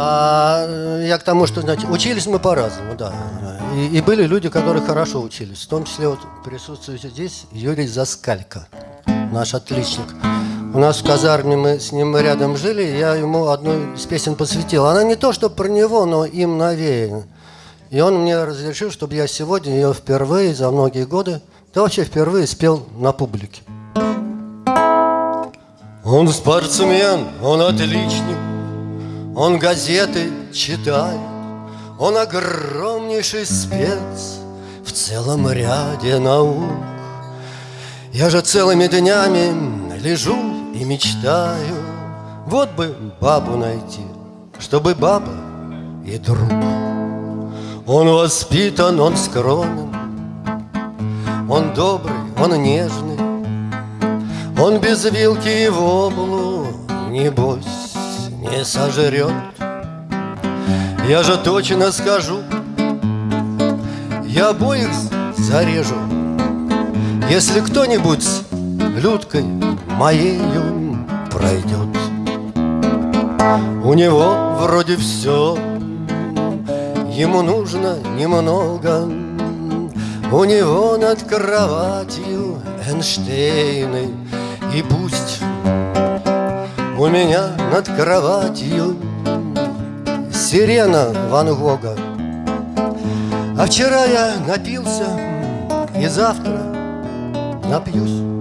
А я к тому, что, значит, учились мы по-разному, да. И, и были люди, которые хорошо учились. В том числе вот присутствующий здесь Юрий Заскалько, наш отличник. У нас в казарме мы с ним рядом жили, я ему одну из песен посвятил. Она не то, что про него, но им навеяна. И он мне разрешил, чтобы я сегодня ее впервые за многие годы, да вообще впервые спел на публике. Он спортсмен, он отличник, он газеты читает, он огромнейший спец в целом ряде наук. Я же целыми днями лежу и мечтаю, вот бы бабу найти, чтобы баба и друг. Он воспитан, он скромен, Он добрый, он нежный, Он без вилки и в облу, Небось, не сожрет. Я же точно скажу, Я обоих зарежу, Если кто-нибудь с Людкой моею пройдет. У него вроде все Ему нужно немного У него над кроватью Эйнштейны И пусть у меня над кроватью Сирена Ван Гога. А вчера я напился И завтра напьюсь